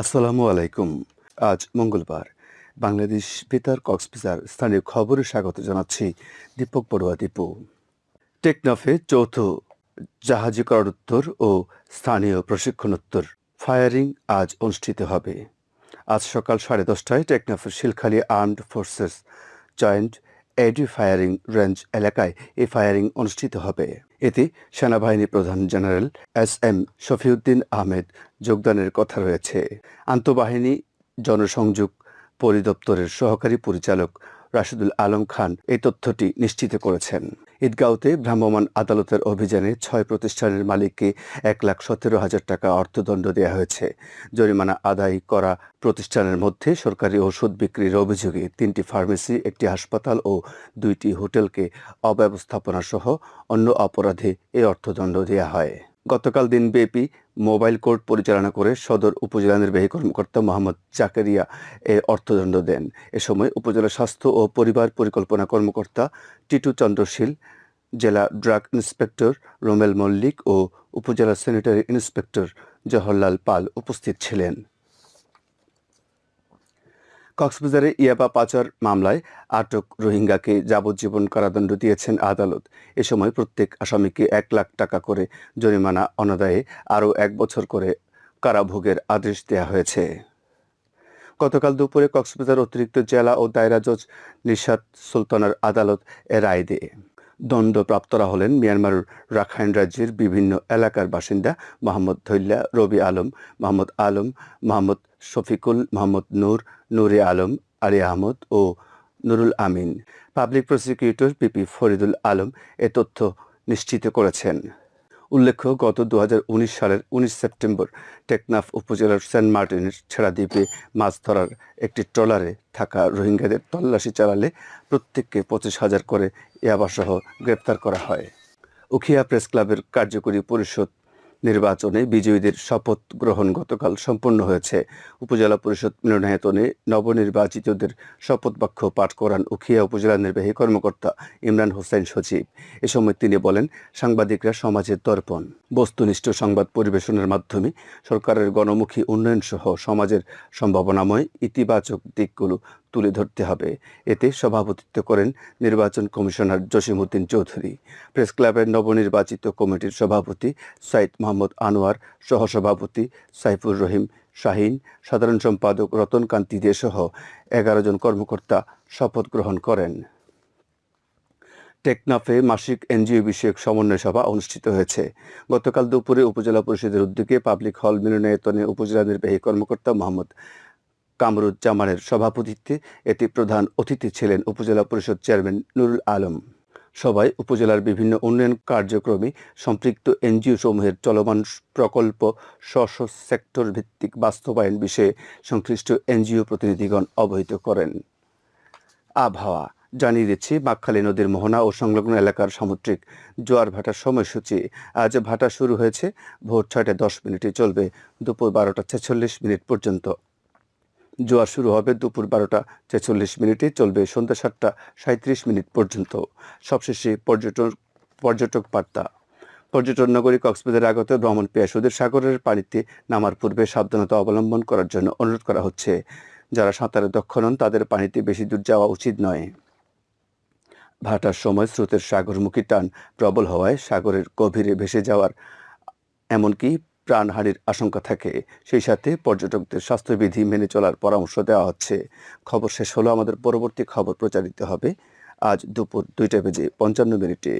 আসসালামু আলাইকুম। আজ মঙ্গলবার। বাংলাদেশ বেতার কক্সবাজার স্থানীয় খবরে স্বাগত জানাচ্ছি দীপক বড়ুয়া দীপু। টেকনাফে চৌথ জাহাজীকরণোত্তর ও স্থানীয় প্রশিক্ষণোত্তর ফায়ারিং আজ অনুষ্ঠিত হবে। আজ সকাল সাড়ে দশটায় টেকনাফের Shilkhali armed forces joint AD firing range এলাকায় এই ফায়ারিং অনুষ্ঠিত হবে। এতে সেনাবাহিনী প্রধান general S M Shafiuddin Ahmed যোগদানের কথা রয়েছে। আন্তঃবাহিনী জনসংযোগ পরিদপ্তরের সহকারী পরিচালক রাশিদুল আলম খান এই তথ্যটি নিশ্চিত করেছেন। ঈদগাঁওতে ভ্রাম্যমাণ আদালতের অভিযানে ছয় প্রতিষ্ঠানের মালিককে এক লাখ সতেরো হাজার টাকা অর্থদণ্ড দেওয়া হয়েছে। জরিমানা আদায় করা প্রতিষ্ঠানের মধ্যে সরকারি ওষুধ বিক্রির অভিযোগে তিনটি ফার্মেসি, একটি হাসপাতাল ও দুইটি হোটেলকে অব্যবস্থাপনাসহ অন্য অপরাধে এই অর্থদণ্ড দেওয়া হয়। গতকাল দিনব্যাপী মোবাইল কোর্ট পরিচালনা করে সদর উপজেলা নির্বাহী কর্মকর্তা মোহাম্মদ জাকারিয়া এ অর্থদণ্ড দেন। এ সময় উপজেলা স্বাস্থ্য ও পরিবার পরিকল্পনা কর্মকর্তা টিটু চন্দ্রশীল, জেলা ড্রাগ ইন্সপেক্টর রোমেল মল্লিক ও উপজেলা স্যানিটারি ইন্সপেক্টর জওহরলাল পাল উপস্থিত ছিলেন। কক্সবাজারে ইয়াবা পাচার মামলায় আটক রোহিঙ্গাকে যাবজ্জীবন কারাদণ্ড দিয়েছেন আদালত। এ সময় প্রত্যেক আসামিকে এক লাখ টাকা করে জরিমানা অনাদায়ে আরও এক বছর করে কারাভোগের আদেশ দেওয়া হয়েছে। গতকাল দুপুরে কক্সবাজার অতিরিক্ত জেলা ও দায়রা জজ নিশাত সুলতানার আদালত এ রায় দেয়। দণ্ডপ্রাপ্তরা হলেন মিয়ানমার রাখাইন রাজ্যের বিভিন্ন এলাকার বাসিন্দা মোহাম্মদ ধৈল্লা রবি আলম, মোহাম্মদ আলম, মোহাম্মদ শফিকুল মোহাম্মদ নূর, নুরে আলম, আলী আহমদ ও Nurul Amin. Public prosecutor PP Faridul Alam এ তথ্য নিশ্চিত করেছেন। উল্লেখ্য, গত দু হাজার উনিশ সালের উনিশ সেপ্টেম্বর টেকনাফ উপজেলার সেন্ট মার্টিনের ছেড়া দ্বীপে মাছ ধরার একটি ট্রলারে থাকা রোহিঙ্গাদের তল্লাশি চালালে প্রত্যেককে পঁচিশ হাজার করে ইয়াবাসহ গ্রেপ্তার করা হয়। উখিয়া প্রেস ক্লাবের কার্যকরী পরিষদ নির্বাচনে বিজয়ীদের শপথ গ্রহণ গতকাল সম্পন্ন হয়েছে। উপজেলা পরিষদ মিলনায়তনে নবনির্বাচিতদের শপথ বাক্য পাঠ করান উখিয়া উপজেলা নির্বাহী কর্মকর্তা ইমরান হোসেন সচিব। এ সময় তিনি বলেন, সাংবাদিকরা সমাজের দর্পণ। বস্তুনিষ্ঠ সংবাদ পরিবেশনের মাধ্যমে সরকারের গণমুখী উন্নয়ন সহ সমাজের সম্ভাবনাময় ইতিবাচক দিকগুলো তুলে ধরতে হবে। এতে সভাপতিত্ব করেন নির্বাচন কমিশনার জসিমউদ্দিন চৌধুরী। প্রেস ক্লাবের নবনির্বাচিত কমিটির সভাপতি সাইদ মোহাম্মদ আনোয়ার, সহসভাপতি সাইফুর রহিম শাহিন, সাধারণ সম্পাদক রতন কান্তি দে সহ এগারো জন কর্মকর্তা শপথ গ্রহণ করেন। টেকনাফে মাসিক এনজিও বিষয়ক সমন্বয় সভা অনুষ্ঠিত হয়েছে। গতকাল দুপুরে উপজেলা পরিষদের উদ্যোগে পাবলিক হল মিলনায়তনে উপজেলা নির্বাহী কর্মকর্তা মোহাম্মদ কামরুজ্জামানের সভাপতিত্বে এতে প্রধান অতিথি ছিলেন উপজেলা পরিষদ চেয়ারম্যান নুরুল আলম। সভায় উপজেলার বিভিন্ন উন্নয়ন কার্যক্রমে সম্পৃক্ত এনজিও সমূহের চলমান প্রকল্প স্ব সেক্টর ভিত্তিক বাস্তবায়ন বিষয়ে সংশ্লিষ্ট এনজিও প্রতিনিধিগণ অবহিত করেন। আবহাওয়া, জানিয়ে দিচ্ছি বাকখালী নদীর মোহনা ও সংলগ্ন এলাকার সামুদ্রিক জোয়ার ভাটার সময়সূচি। আজ ভাটা শুরু হয়েছে, ভোর ছয়টা দশ মিনিটে চলবে, দুপুর বারোটা ছেচল্লিশ মিনিট পর্যন্ত। জোয়ার শুরু হবে দুপুর বারোটা ছেচল্লিশ মিনিটে, চলবে সন্ধ্যা সাতটা সাঁত্রিশ মিনিট পর্যন্ত। সবশেষে পর্যটন, পর্যটক বার্তা। পর্যটন নগরী কক্সবাজার আগত ভ্রমণ পেয়াসুদের সাগরের পানিতে নামার পূর্বে সাবধানতা অবলম্বন করার জন্য অনুরোধ করা হচ্ছে। যারা সাঁতারে দক্ষ নন, তাদের পানিতে বেশি দূর যাওয়া উচিত নয়। ভাটার সময় স্রোতের সাগরমুখী টান প্রবল হওয়ায় সাগরের গভীরে ভেসে যাওয়ার, এমনকি প্রাণহানির আশঙ্কা থাকে। সেই সাথে পর্যটকদের স্বাস্থ্যবিধি মেনে চলার পরামর্শ দেওয়া হচ্ছে। খবর শেষ হলো। আমাদের পরবর্তী খবর প্রচারিত হবে আজ দুপুর দুইটা বেজে পঞ্চান্ন মিনিটে।